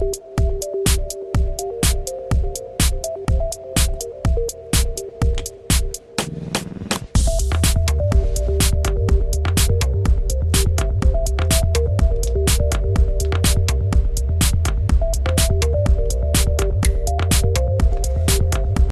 you